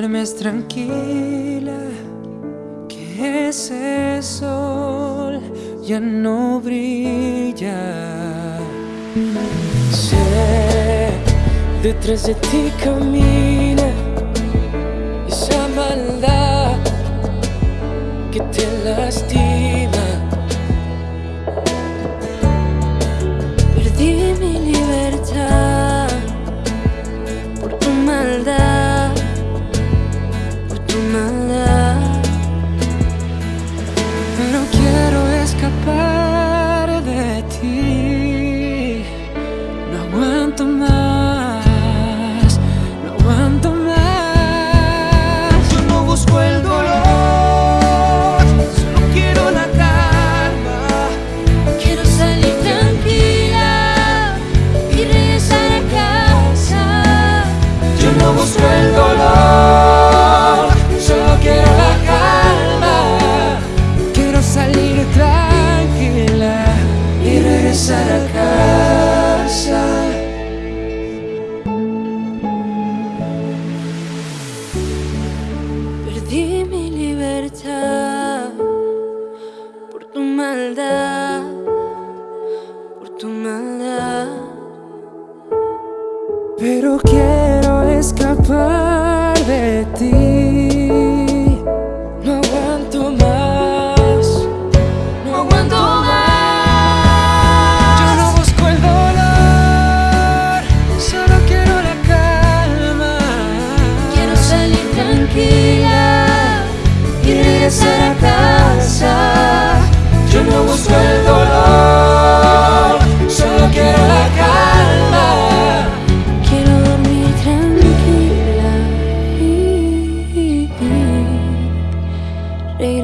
duermes tranquila, que ese sol ya no brilla. Sé, detrás de ti camina esa maldad que te lastima. Perdí mi libertad the moon. Por tu maldad, por tu maldad. Pero quiero escapar de ti.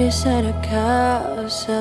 fuori sarà a castle